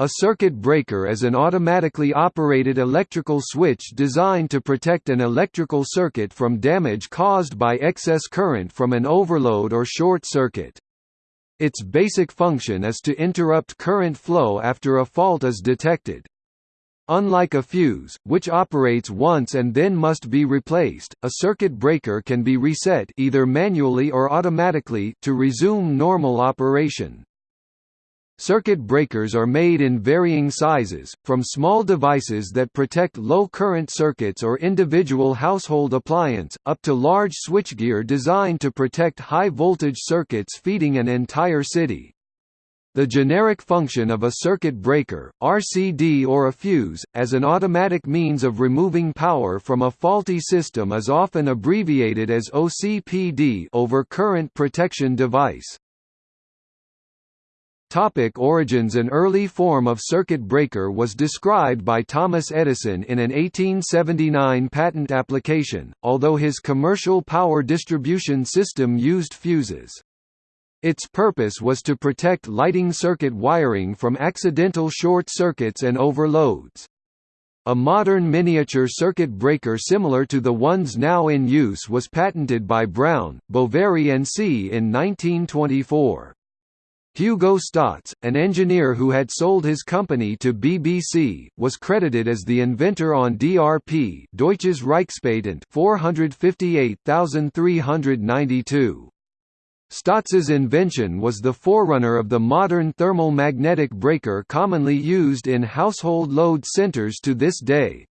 A circuit breaker is an automatically operated electrical switch designed to protect an electrical circuit from damage caused by excess current from an overload or short circuit. Its basic function is to interrupt current flow after a fault is detected. Unlike a fuse, which operates once and then must be replaced, a circuit breaker can be reset either manually or automatically to resume normal operation. Circuit breakers are made in varying sizes, from small devices that protect low-current circuits or individual household appliance, up to large switchgear designed to protect high-voltage circuits feeding an entire city. The generic function of a circuit breaker, RCD or a fuse, as an automatic means of removing power from a faulty system is often abbreviated as OCPD over current protection device. Topic origins An early form of circuit breaker was described by Thomas Edison in an 1879 patent application, although his commercial power distribution system used fuses. Its purpose was to protect lighting circuit wiring from accidental short circuits and overloads. A modern miniature circuit breaker similar to the ones now in use was patented by Brown, Boveri and C. in 1924. Hugo Stotz, an engineer who had sold his company to BBC, was credited as the inventor on DRP Deutsches Reichspatent 458392. Stotz's invention was the forerunner of the modern thermal magnetic breaker commonly used in household load centers to this day.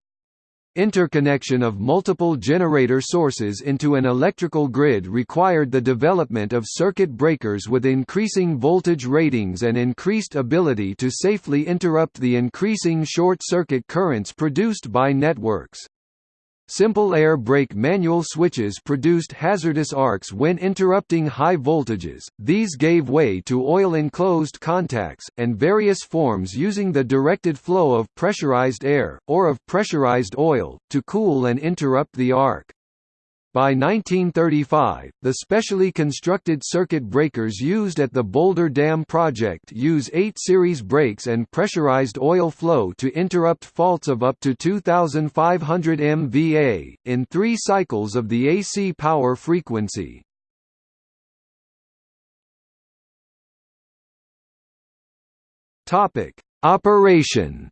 Interconnection of multiple generator sources into an electrical grid required the development of circuit breakers with increasing voltage ratings and increased ability to safely interrupt the increasing short-circuit currents produced by networks. Simple air break manual switches produced hazardous arcs when interrupting high voltages, these gave way to oil-enclosed contacts, and various forms using the directed flow of pressurized air, or of pressurized oil, to cool and interrupt the arc. By 1935, the specially constructed circuit breakers used at the Boulder Dam project use 8 series breaks and pressurized oil flow to interrupt faults of up to 2500 MVA, in three cycles of the AC power frequency. Operation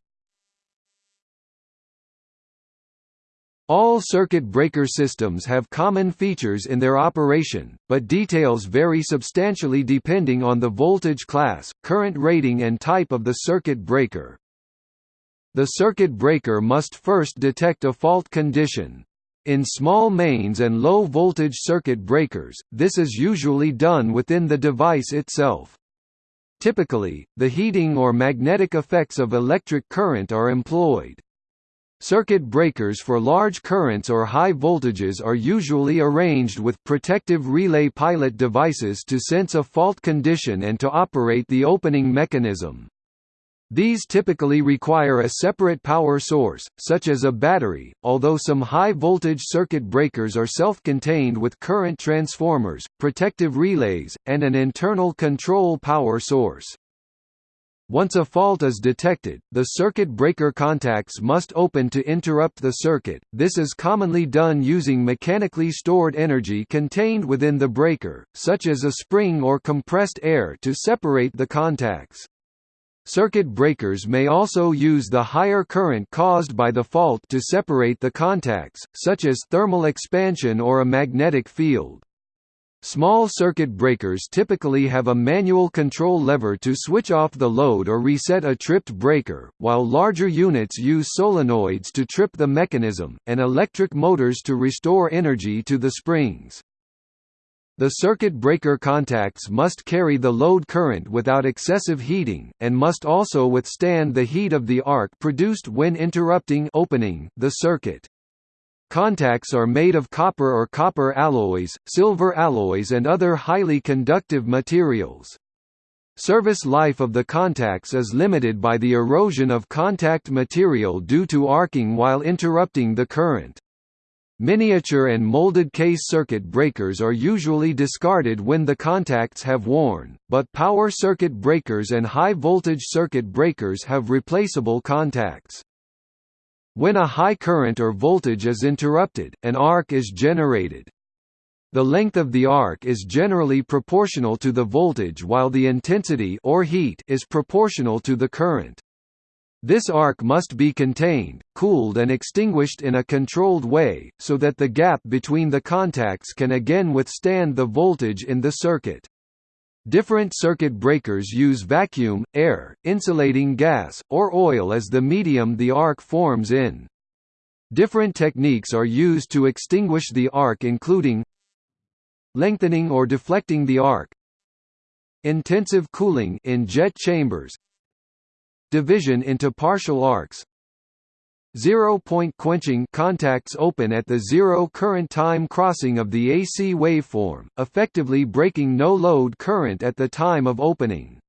All circuit breaker systems have common features in their operation, but details vary substantially depending on the voltage class, current rating and type of the circuit breaker. The circuit breaker must first detect a fault condition. In small mains and low-voltage circuit breakers, this is usually done within the device itself. Typically, the heating or magnetic effects of electric current are employed. Circuit breakers for large currents or high voltages are usually arranged with protective relay pilot devices to sense a fault condition and to operate the opening mechanism. These typically require a separate power source, such as a battery, although some high-voltage circuit breakers are self-contained with current transformers, protective relays, and an internal control power source. Once a fault is detected, the circuit breaker contacts must open to interrupt the circuit. This is commonly done using mechanically stored energy contained within the breaker, such as a spring or compressed air to separate the contacts. Circuit breakers may also use the higher current caused by the fault to separate the contacts, such as thermal expansion or a magnetic field. Small circuit breakers typically have a manual control lever to switch off the load or reset a tripped breaker, while larger units use solenoids to trip the mechanism, and electric motors to restore energy to the springs. The circuit breaker contacts must carry the load current without excessive heating, and must also withstand the heat of the arc produced when interrupting opening the circuit. Contacts are made of copper or copper alloys, silver alloys and other highly conductive materials. Service life of the contacts is limited by the erosion of contact material due to arcing while interrupting the current. Miniature and molded case circuit breakers are usually discarded when the contacts have worn, but power circuit breakers and high-voltage circuit breakers have replaceable contacts. When a high current or voltage is interrupted, an arc is generated. The length of the arc is generally proportional to the voltage while the intensity or heat is proportional to the current. This arc must be contained, cooled and extinguished in a controlled way, so that the gap between the contacts can again withstand the voltage in the circuit. Different circuit breakers use vacuum, air, insulating gas, or oil as the medium the arc forms in. Different techniques are used to extinguish the arc including lengthening or deflecting the arc intensive cooling in jet chambers division into partial arcs Zero-point quenching contacts open at the zero current time crossing of the AC waveform, effectively breaking no-load current at the time of opening.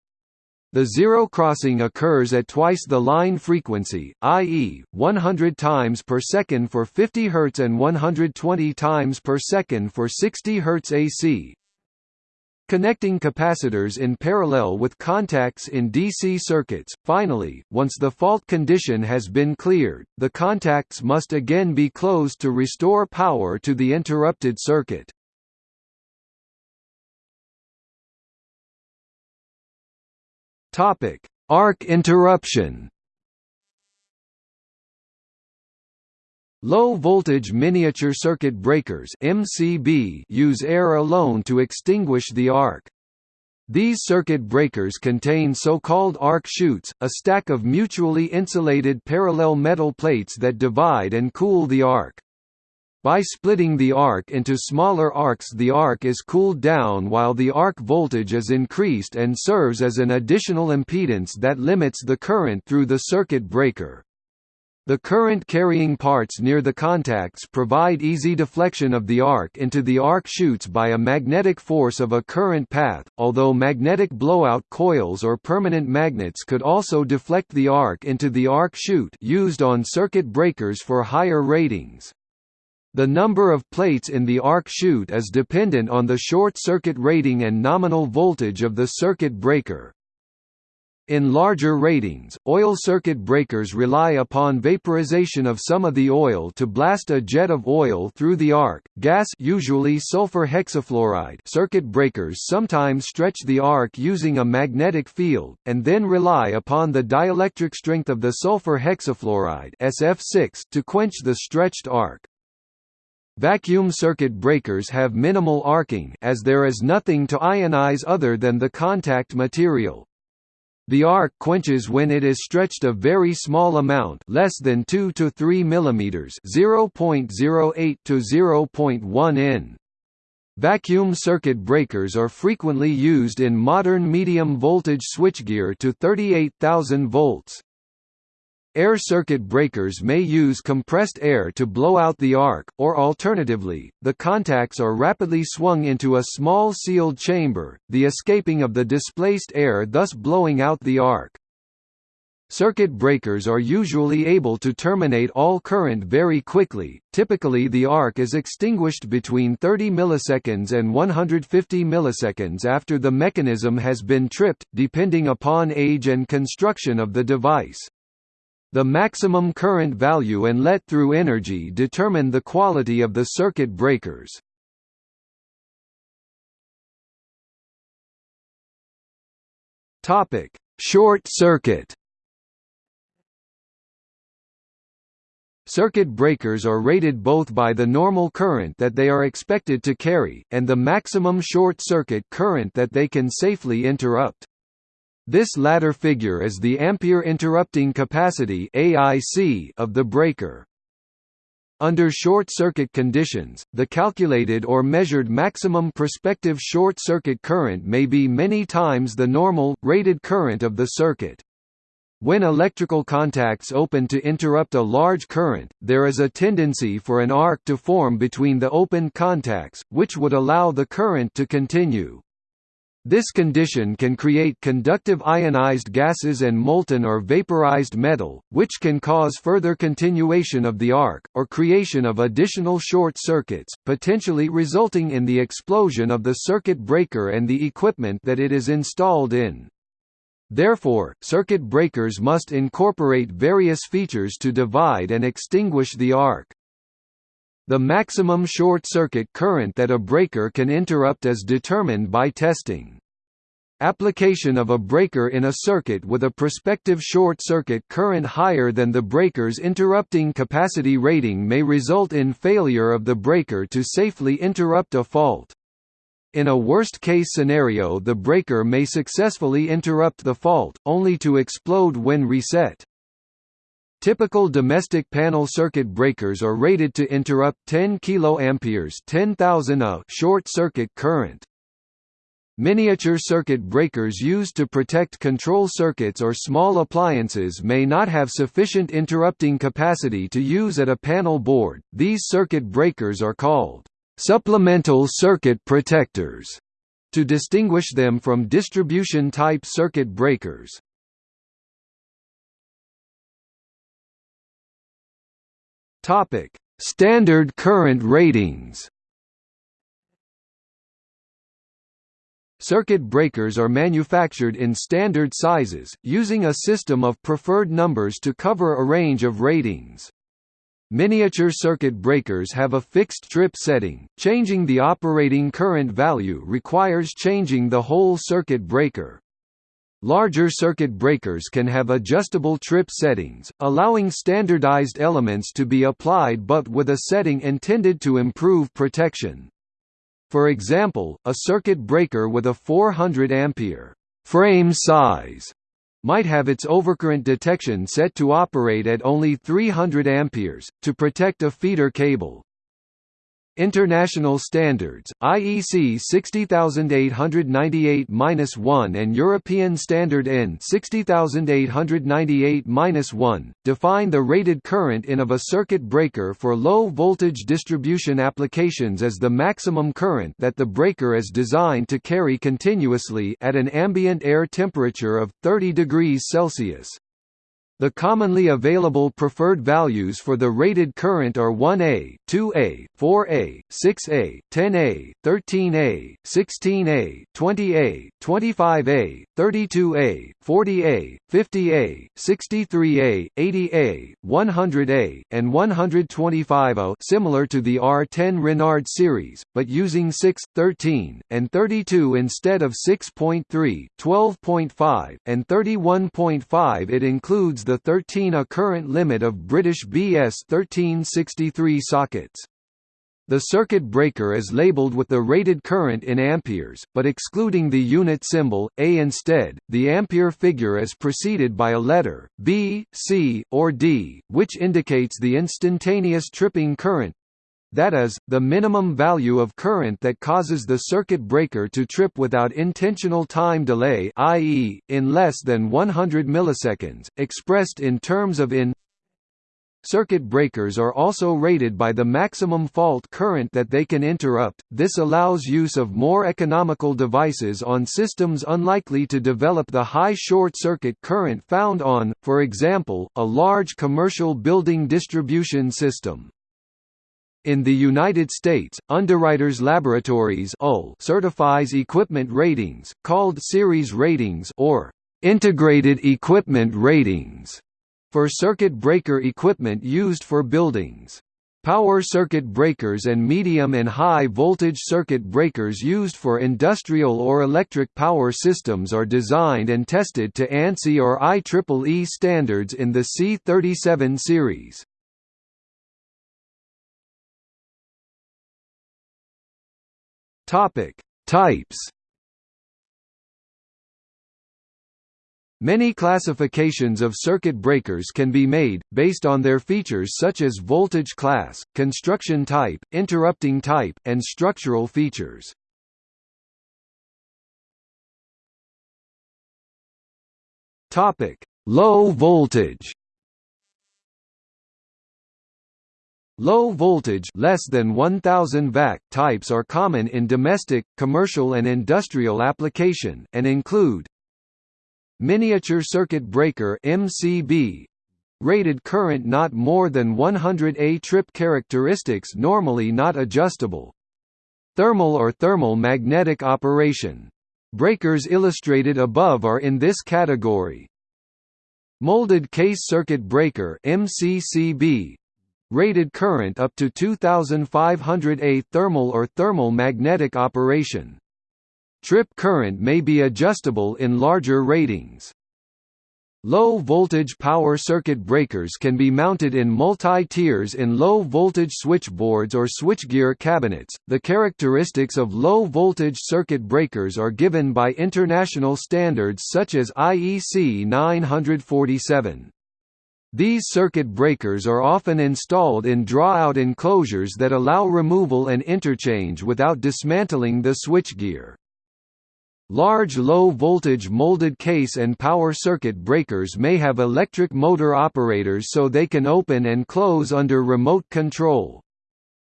The zero crossing occurs at twice the line frequency, i.e., 100 times per second for 50 Hz and 120 times per second for 60 Hz AC, Connecting capacitors in parallel with contacts in DC circuits. Finally, once the fault condition has been cleared, the contacts must again be closed to restore power to the interrupted circuit. Topic: Arc interruption. Low-voltage miniature circuit breakers (MCB) use air alone to extinguish the arc. These circuit breakers contain so-called arc chutes, a stack of mutually insulated parallel metal plates that divide and cool the arc. By splitting the arc into smaller arcs the arc is cooled down while the arc voltage is increased and serves as an additional impedance that limits the current through the circuit breaker. The current-carrying parts near the contacts provide easy deflection of the arc into the arc chutes by a magnetic force of a current path, although magnetic blowout coils or permanent magnets could also deflect the arc into the arc chute used on circuit breakers for higher ratings. The number of plates in the arc chute is dependent on the short circuit rating and nominal voltage of the circuit breaker. In larger ratings, oil circuit breakers rely upon vaporization of some of the oil to blast a jet of oil through the arc. Gas usually sulfur hexafluoride circuit breakers sometimes stretch the arc using a magnetic field, and then rely upon the dielectric strength of the sulfur hexafluoride SF6 to quench the stretched arc. Vacuum circuit breakers have minimal arcing as there is nothing to ionize other than the contact material. The arc quenches when it is stretched a very small amount less than 2 to 3 mm 0.08 to 0.1 in. Vacuum circuit breakers are frequently used in modern medium voltage switchgear to 38,000 volts. Air circuit breakers may use compressed air to blow out the arc, or alternatively, the contacts are rapidly swung into a small sealed chamber, the escaping of the displaced air thus blowing out the arc. Circuit breakers are usually able to terminate all current very quickly, typically the arc is extinguished between 30 milliseconds and 150 milliseconds after the mechanism has been tripped, depending upon age and construction of the device. The maximum current value and let-through energy determine the quality of the circuit breakers. Topic: Short circuit. Circuit breakers are rated both by the normal current that they are expected to carry, and the maximum short circuit current that they can safely interrupt. This latter figure is the ampere interrupting capacity (AIC) of the breaker. Under short-circuit conditions, the calculated or measured maximum prospective short-circuit current may be many times the normal, rated current of the circuit. When electrical contacts open to interrupt a large current, there is a tendency for an arc to form between the open contacts, which would allow the current to continue. This condition can create conductive ionized gases and molten or vaporized metal, which can cause further continuation of the arc, or creation of additional short circuits, potentially resulting in the explosion of the circuit breaker and the equipment that it is installed in. Therefore, circuit breakers must incorporate various features to divide and extinguish the arc. The maximum short-circuit current that a breaker can interrupt is determined by testing. Application of a breaker in a circuit with a prospective short-circuit current higher than the breaker's interrupting capacity rating may result in failure of the breaker to safely interrupt a fault. In a worst-case scenario the breaker may successfully interrupt the fault, only to explode when reset. Typical domestic panel circuit breakers are rated to interrupt 10 kA 10,000 A short-circuit current. Miniature circuit breakers used to protect control circuits or small appliances may not have sufficient interrupting capacity to use at a panel board. These circuit breakers are called supplemental circuit protectors to distinguish them from distribution-type circuit breakers. Topic: Standard current ratings. Circuit breakers are manufactured in standard sizes, using a system of preferred numbers to cover a range of ratings. Miniature circuit breakers have a fixed trip setting, changing the operating current value requires changing the whole circuit breaker. Larger circuit breakers can have adjustable trip settings, allowing standardized elements to be applied but with a setting intended to improve protection. For example, a circuit breaker with a 400 ampere frame size might have its overcurrent detection set to operate at only 300 amperes to protect a feeder cable. International standards, IEC 60898-1 and European Standard EN 60898-1, define the rated current in of a circuit breaker for low-voltage distribution applications as the maximum current that the breaker is designed to carry continuously at an ambient air temperature of 30 degrees Celsius. The commonly available preferred values for the rated current are 1A, 2A, 4A, 6A, 10A, 13A, 16A, 20A, 25A, 32A, 40A, 50A, 63A, 80A, 100A, and 125A similar to the R10 Renard series, but using 6, 13, and 32 instead of 6.3, 12.5, and 31.5 it includes the 13 A current limit of British BS 1363 sockets. The circuit breaker is labeled with the rated current in amperes, but excluding the unit symbol, A instead, the ampere figure is preceded by a letter, B, C, or D, which indicates the instantaneous tripping current, that is, the minimum value of current that causes the circuit breaker to trip without intentional time delay i.e., in less than 100 milliseconds, expressed in terms of in Circuit breakers are also rated by the maximum fault current that they can interrupt, this allows use of more economical devices on systems unlikely to develop the high short-circuit current found on, for example, a large commercial building distribution system. In the United States, Underwriters Laboratories certifies equipment ratings, called series ratings or integrated equipment ratings, for circuit breaker equipment used for buildings. Power circuit breakers and medium and high voltage circuit breakers used for industrial or electric power systems are designed and tested to ANSI or IEEE standards in the C37 series. Topic: Types. Many classifications of circuit breakers can be made, based on their features such as voltage class, construction type, interrupting type, and structural features. Low voltage Low voltage less than 1000 VAC types are common in domestic, commercial and industrial application, and include Miniature circuit breaker MCB rated current not more than 100 A trip characteristics normally not adjustable Thermal or thermal magnetic operation. Breakers illustrated above are in this category. Molded case circuit breaker MCCB rated current up to 2500 A thermal or thermal magnetic operation. Trip current may be adjustable in larger ratings. Low-voltage power circuit breakers can be mounted in multi-tiers in low-voltage switchboards or switchgear cabinets. The characteristics of low-voltage circuit breakers are given by international standards such as IEC 947. These circuit breakers are often installed in draw-out enclosures that allow removal and interchange without dismantling the switchgear. Large low-voltage molded case and power circuit breakers may have electric motor operators so they can open and close under remote control.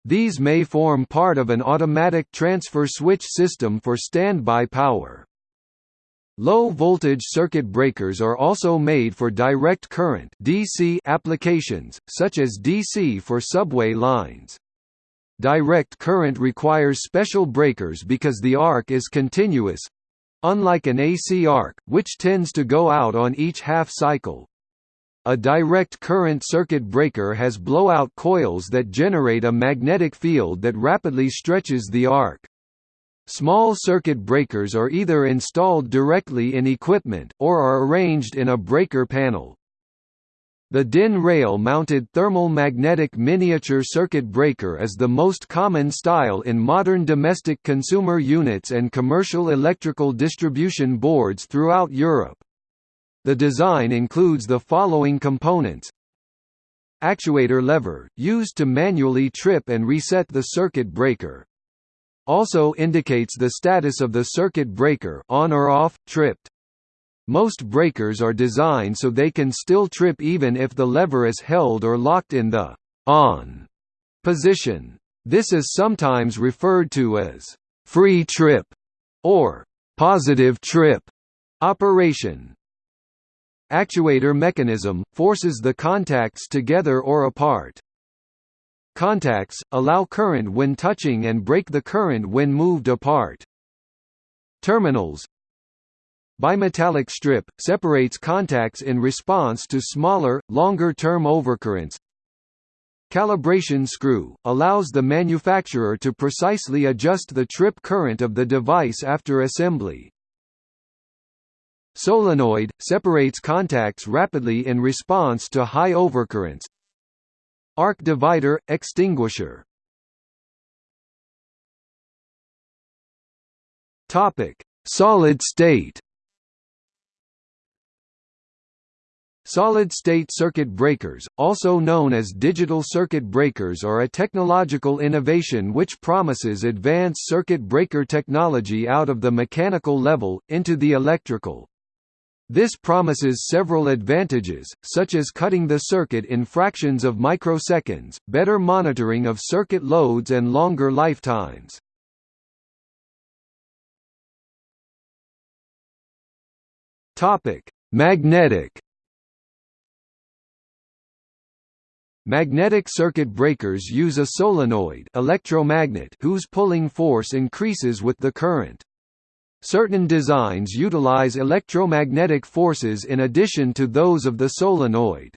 These may form part of an automatic transfer switch system for standby power. Low-voltage circuit breakers are also made for direct current DC applications, such as DC for subway lines. Direct current requires special breakers because the arc is continuous, Unlike an AC arc, which tends to go out on each half cycle. A direct current circuit breaker has blowout coils that generate a magnetic field that rapidly stretches the arc. Small circuit breakers are either installed directly in equipment, or are arranged in a breaker panel. The DIN rail-mounted thermal magnetic miniature circuit breaker is the most common style in modern domestic consumer units and commercial electrical distribution boards throughout Europe. The design includes the following components Actuator lever, used to manually trip and reset the circuit breaker. Also indicates the status of the circuit breaker on or off, tripped. Most breakers are designed so they can still trip even if the lever is held or locked in the on position. This is sometimes referred to as free trip or positive trip operation. Actuator mechanism forces the contacts together or apart. Contacts allow current when touching and break the current when moved apart. Terminals Bimetallic strip, separates contacts in response to smaller, longer-term overcurrents. Calibration screw, allows the manufacturer to precisely adjust the trip current of the device after assembly. Solenoid, separates contacts rapidly in response to high overcurrents. Arc divider, extinguisher Solid state Solid-state circuit breakers, also known as digital circuit breakers are a technological innovation which promises advanced circuit breaker technology out of the mechanical level, into the electrical. This promises several advantages, such as cutting the circuit in fractions of microseconds, better monitoring of circuit loads and longer lifetimes. Magnetic Magnetic circuit breakers use a solenoid electromagnet whose pulling force increases with the current. Certain designs utilize electromagnetic forces in addition to those of the solenoid.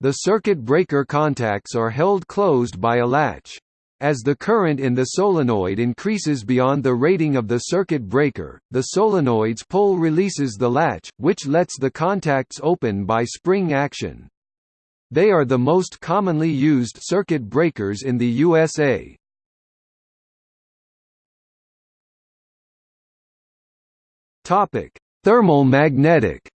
The circuit breaker contacts are held closed by a latch. As the current in the solenoid increases beyond the rating of the circuit breaker, the solenoid's pull releases the latch, which lets the contacts open by spring action. They are the most commonly used circuit breakers in the USA. Topic: Thermal magnetic.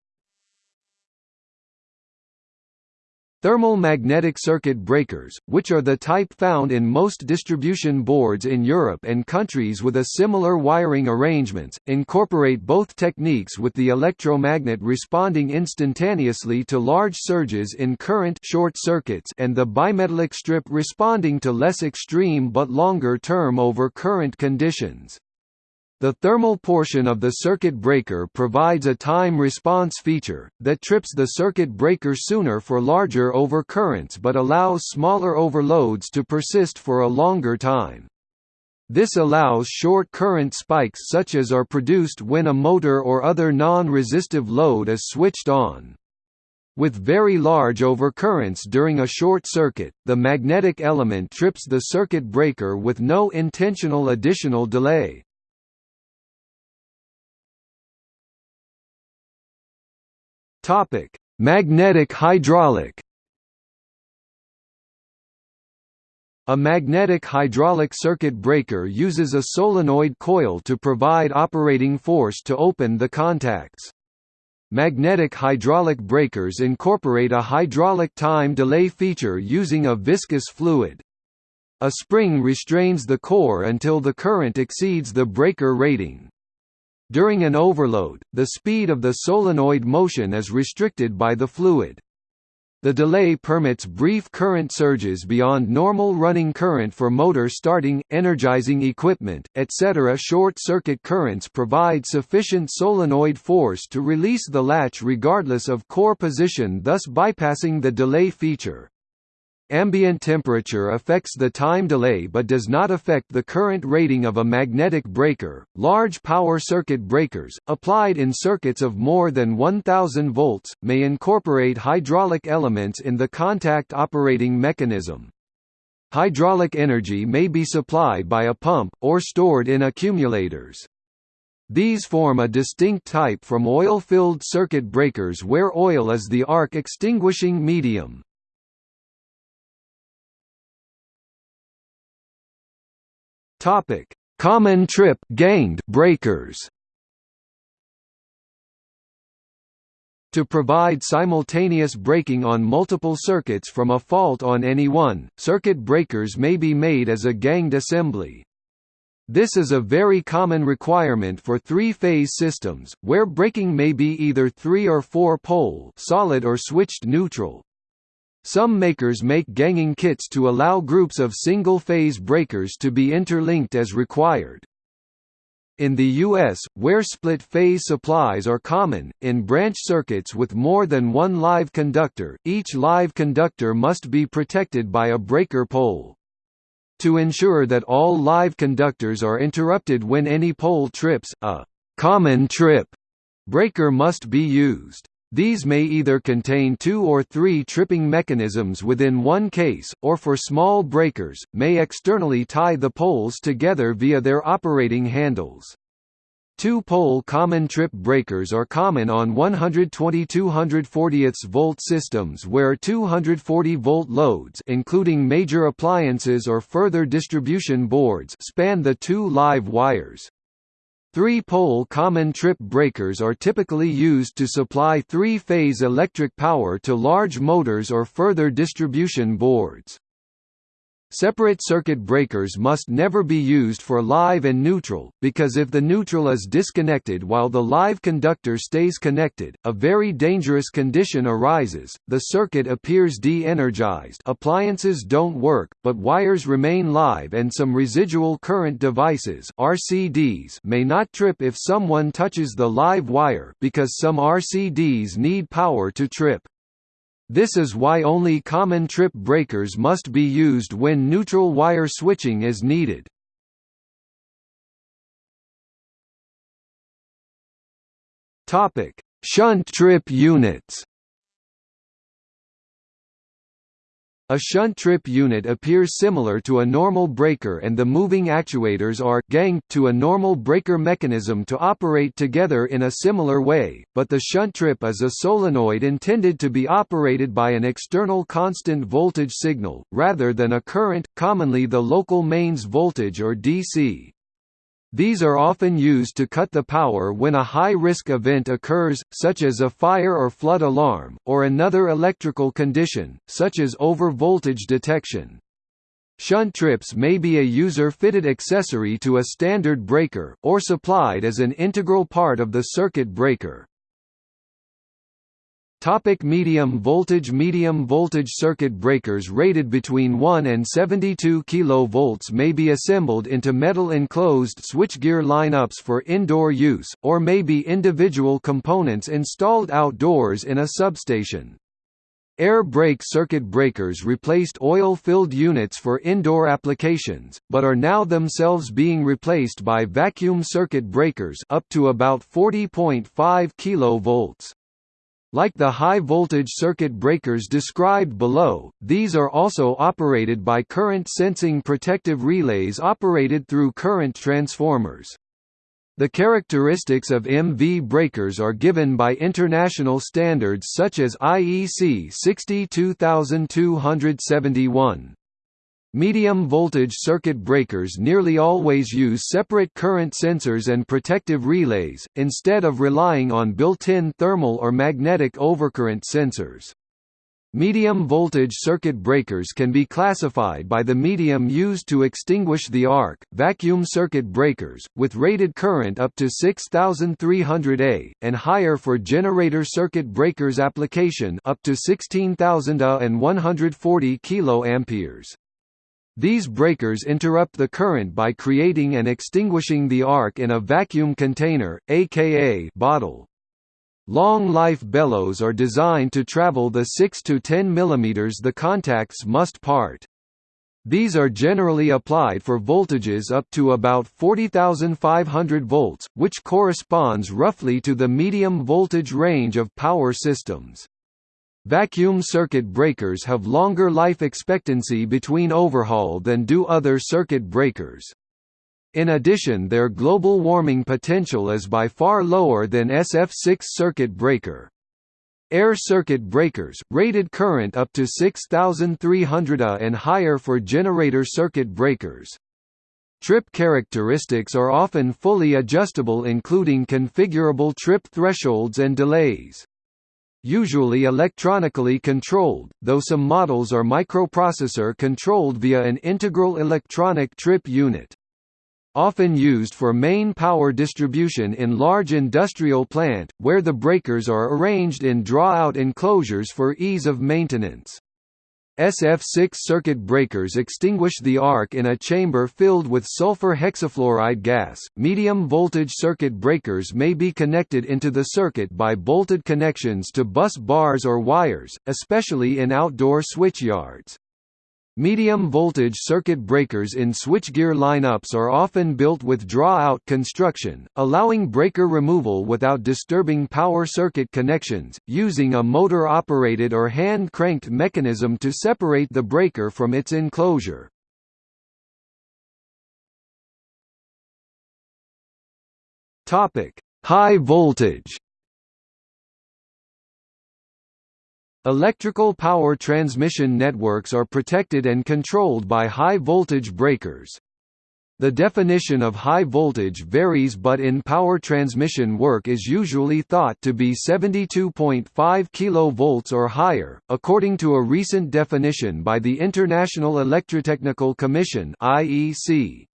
Thermal magnetic circuit breakers, which are the type found in most distribution boards in Europe and countries with a similar wiring arrangements, incorporate both techniques with the electromagnet responding instantaneously to large surges in current short circuits and the bimetallic strip responding to less extreme but longer-term over current conditions. The thermal portion of the circuit breaker provides a time response feature, that trips the circuit breaker sooner for larger overcurrents but allows smaller overloads to persist for a longer time. This allows short current spikes such as are produced when a motor or other non-resistive load is switched on. With very large overcurrents during a short circuit, the magnetic element trips the circuit breaker with no intentional additional delay. Topic: Magnetic hydraulic. A magnetic hydraulic circuit breaker uses a solenoid coil to provide operating force to open the contacts. Magnetic hydraulic breakers incorporate a hydraulic time delay feature using a viscous fluid. A spring restrains the core until the current exceeds the breaker rating. During an overload, the speed of the solenoid motion is restricted by the fluid. The delay permits brief current surges beyond normal running current for motor starting, energizing equipment, etc. Short-circuit currents provide sufficient solenoid force to release the latch regardless of core position thus bypassing the delay feature. Ambient temperature affects the time delay but does not affect the current rating of a magnetic breaker. Large power circuit breakers, applied in circuits of more than 1000 volts, may incorporate hydraulic elements in the contact operating mechanism. Hydraulic energy may be supplied by a pump, or stored in accumulators. These form a distinct type from oil-filled circuit breakers where oil is the arc extinguishing medium. Topic: Common trip ganged breakers. To provide simultaneous breaking on multiple circuits from a fault on any one, circuit breakers may be made as a ganged assembly. This is a very common requirement for three-phase systems, where breaking may be either three- or four-pole solid or switched neutral. Some makers make ganging kits to allow groups of single-phase breakers to be interlinked as required. In the U.S., where split-phase supplies are common, in branch circuits with more than one live conductor, each live conductor must be protected by a breaker pole. To ensure that all live conductors are interrupted when any pole trips, a «common trip» breaker must be used. These may either contain two or three tripping mechanisms within one case, or for small breakers, may externally tie the poles together via their operating handles. Two-pole common trip breakers are common on 120-240 volt systems where 240-volt loads including major appliances or further distribution boards span the two live wires. Three-pole common trip breakers are typically used to supply three-phase electric power to large motors or further distribution boards. Separate circuit breakers must never be used for live and neutral, because if the neutral is disconnected while the live conductor stays connected, a very dangerous condition arises, the circuit appears de-energized appliances don't work, but wires remain live and some residual current devices RCDs may not trip if someone touches the live wire because some RCDs need power to trip. This is why only common trip breakers must be used when neutral wire switching is needed. Shunt trip units. A shunt trip unit appears similar to a normal breaker and the moving actuators are ganged to a normal breaker mechanism to operate together in a similar way, but the shunt trip is a solenoid intended to be operated by an external constant voltage signal, rather than a current, commonly the local mains voltage or DC. These are often used to cut the power when a high-risk event occurs, such as a fire or flood alarm, or another electrical condition, such as over-voltage detection. Shunt trips may be a user-fitted accessory to a standard breaker, or supplied as an integral part of the circuit breaker. Topic medium voltage Medium voltage circuit breakers rated between 1 and 72 kV may be assembled into metal enclosed switchgear lineups for indoor use, or may be individual components installed outdoors in a substation. Air break circuit breakers replaced oil-filled units for indoor applications, but are now themselves being replaced by vacuum circuit breakers up to about 40.5 kV. Like the high-voltage circuit breakers described below, these are also operated by current-sensing protective relays operated through current transformers. The characteristics of MV breakers are given by international standards such as IEC 62271. Medium voltage circuit breakers nearly always use separate current sensors and protective relays, instead of relying on built-in thermal or magnetic overcurrent sensors. Medium voltage circuit breakers can be classified by the medium used to extinguish the arc, vacuum circuit breakers, with rated current up to 6300 A, and higher for generator circuit breakers application up to 16000 A and 140 kA. These breakers interrupt the current by creating and extinguishing the arc in a vacuum container, aka bottle. Long-life bellows are designed to travel the 6 to 10 mm the contacts must part. These are generally applied for voltages up to about 40,500 volts, which corresponds roughly to the medium voltage range of power systems. Vacuum circuit breakers have longer life expectancy between overhaul than do other circuit breakers. In addition their global warming potential is by far lower than SF6 circuit breaker. Air circuit breakers, rated current up to 6300 A and higher for generator circuit breakers. Trip characteristics are often fully adjustable including configurable trip thresholds and delays usually electronically controlled, though some models are microprocessor controlled via an integral electronic trip unit. Often used for main power distribution in large industrial plant, where the breakers are arranged in draw-out enclosures for ease of maintenance. SF6 circuit breakers extinguish the arc in a chamber filled with sulfur hexafluoride gas. Medium voltage circuit breakers may be connected into the circuit by bolted connections to bus bars or wires, especially in outdoor switchyards. Medium voltage circuit breakers in switchgear lineups are often built with draw-out construction, allowing breaker removal without disturbing power circuit connections, using a motor-operated or hand-cranked mechanism to separate the breaker from its enclosure. High voltage Electrical power transmission networks are protected and controlled by high-voltage breakers. The definition of high voltage varies but in power transmission work is usually thought to be 72.5 kV or higher, according to a recent definition by the International Electrotechnical Commission IEC.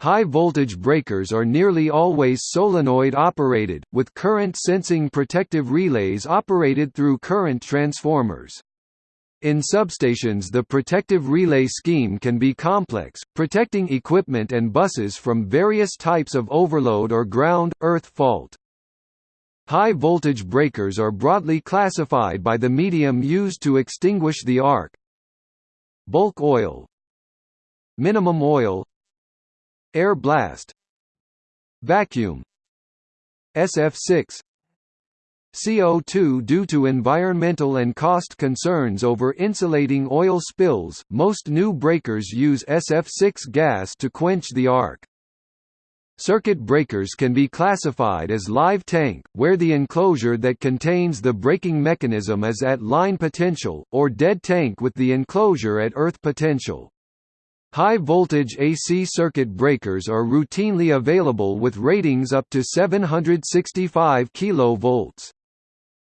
High-voltage breakers are nearly always solenoid-operated, with current-sensing protective relays operated through current transformers. In substations the protective relay scheme can be complex, protecting equipment and buses from various types of overload or ground-earth fault. High-voltage breakers are broadly classified by the medium used to extinguish the arc. Bulk oil Minimum oil Air blast Vacuum SF6 CO2 Due to environmental and cost concerns over insulating oil spills, most new breakers use SF6 gas to quench the arc. Circuit breakers can be classified as live tank, where the enclosure that contains the breaking mechanism is at line potential, or dead tank with the enclosure at earth potential. High-voltage AC circuit breakers are routinely available with ratings up to 765 kV.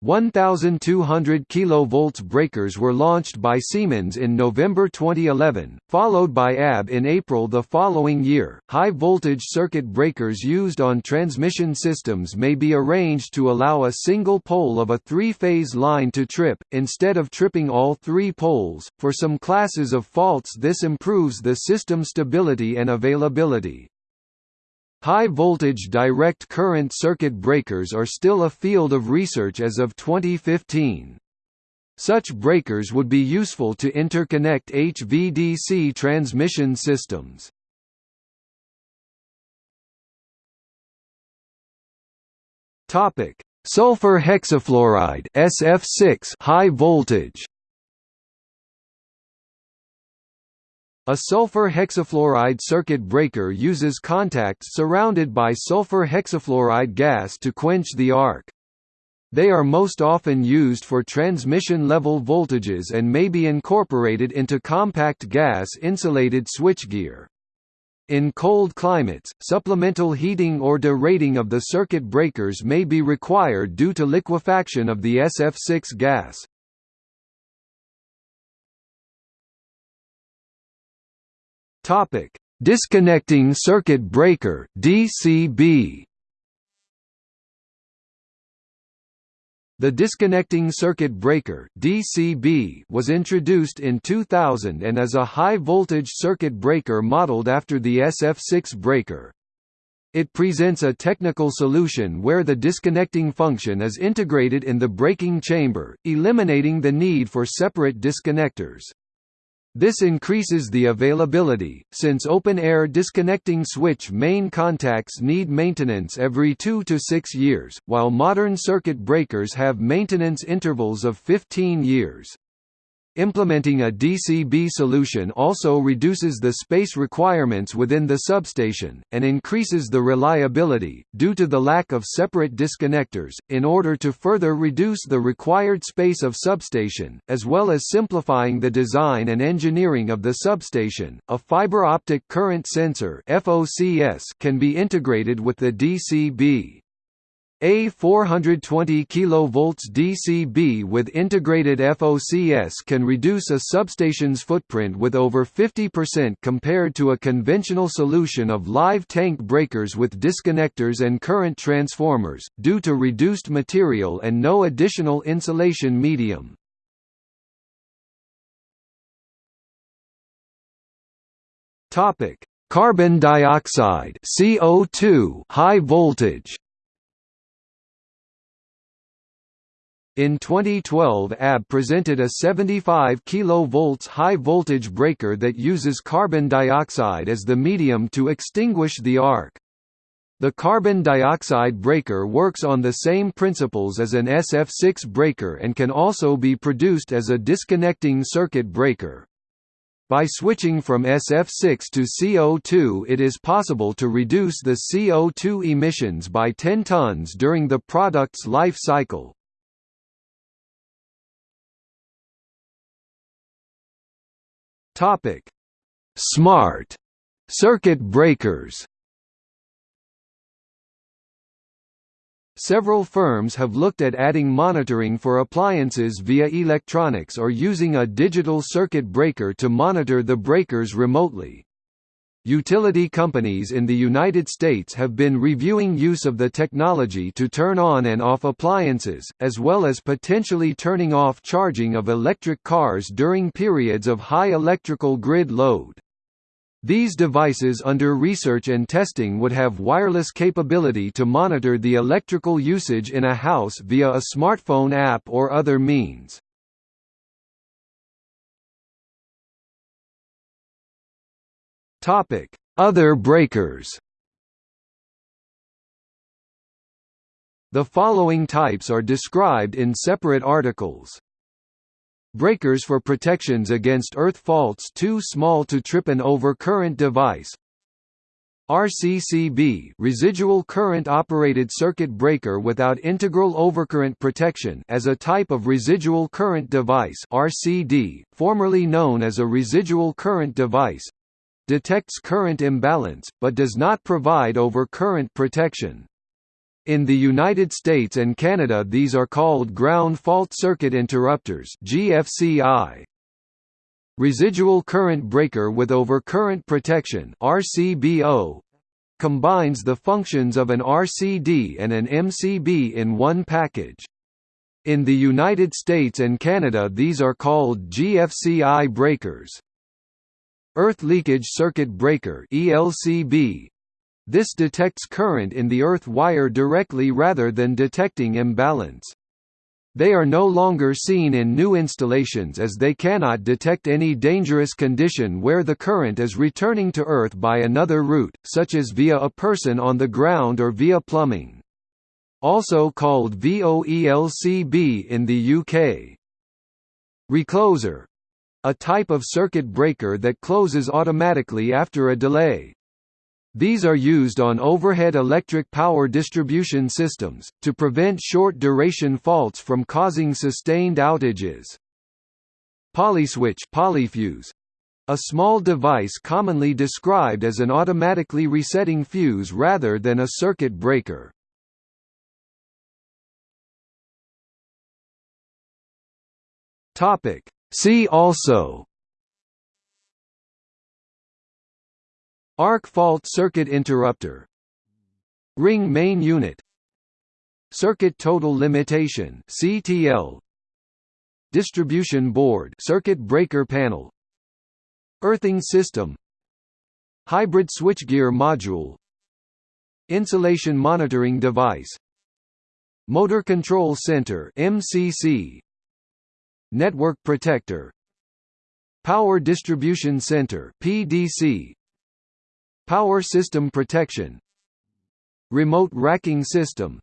1,200 kV breakers were launched by Siemens in November 2011, followed by ABB in April the following year. High voltage circuit breakers used on transmission systems may be arranged to allow a single pole of a three phase line to trip, instead of tripping all three poles. For some classes of faults, this improves the system stability and availability. High-voltage direct current circuit breakers are still a field of research as of 2015. Such breakers would be useful to interconnect HVDC transmission systems. Topic: Sulfur hexafluoride SF6 high voltage A sulfur hexafluoride circuit breaker uses contacts surrounded by sulfur hexafluoride gas to quench the arc. They are most often used for transmission level voltages and may be incorporated into compact gas-insulated switchgear. In cold climates, supplemental heating or derating of the circuit breakers may be required due to liquefaction of the SF6 gas. Topic: Disconnecting circuit breaker (DCB). The disconnecting circuit breaker (DCB) was introduced in 2000 and is a high-voltage circuit breaker modeled after the SF6 breaker. It presents a technical solution where the disconnecting function is integrated in the breaking chamber, eliminating the need for separate disconnectors. This increases the availability, since open-air disconnecting switch main contacts need maintenance every 2 to 6 years, while modern circuit breakers have maintenance intervals of 15 years. Implementing a DCB solution also reduces the space requirements within the substation, and increases the reliability, due to the lack of separate disconnectors, in order to further reduce the required space of substation, as well as simplifying the design and engineering of the substation. A fiber optic current sensor can be integrated with the DCB. A 420 kV DCB with integrated FOCS can reduce a substation's footprint with over 50% compared to a conventional solution of live tank breakers with disconnectors and current transformers, due to reduced material and no additional insulation medium. Carbon dioxide CO2 high voltage In 2012 ABB presented a 75 kV high-voltage breaker that uses carbon dioxide as the medium to extinguish the arc. The carbon dioxide breaker works on the same principles as an SF6 breaker and can also be produced as a disconnecting circuit breaker. By switching from SF6 to CO2 it is possible to reduce the CO2 emissions by 10 tons during the product's life cycle. Topic: Smart circuit breakers. Several firms have looked at adding monitoring for appliances via electronics or using a digital circuit breaker to monitor the breakers remotely. Utility companies in the United States have been reviewing use of the technology to turn on and off appliances, as well as potentially turning off charging of electric cars during periods of high electrical grid load. These devices under research and testing would have wireless capability to monitor the electrical usage in a house via a smartphone app or other means. Topic: Other breakers. The following types are described in separate articles. Breakers for protections against earth faults too small to trip an overcurrent device. RCCB residual current operated circuit breaker without integral overcurrent protection as a type of residual current device RCD, formerly known as a residual current device detects current imbalance, but does not provide overcurrent protection. In the United States and Canada these are called ground fault circuit interrupters GFCI. Residual current breaker with overcurrent protection RCBO combines the functions of an RCD and an MCB in one package. In the United States and Canada these are called GFCI breakers. Earth Leakage Circuit Breaker ELCB. This detects current in the earth wire directly rather than detecting imbalance. They are no longer seen in new installations as they cannot detect any dangerous condition where the current is returning to Earth by another route, such as via a person on the ground or via plumbing. Also called VOELCB in the UK. Recloser a type of circuit breaker that closes automatically after a delay. These are used on overhead electric power distribution systems, to prevent short-duration faults from causing sustained outages. Polyswitch polyfuse, a small device commonly described as an automatically resetting fuse rather than a circuit breaker. See also Arc fault circuit interrupter. Ring main unit. Circuit total limitation CTL Distribution board circuit breaker panel. Earthing system. Hybrid switchgear module. Insulation monitoring device. Motor Control Center MCC Network Protector. Power Distribution Center PDC Power system protection. Remote racking system.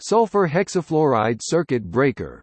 Sulfur hexafluoride circuit breaker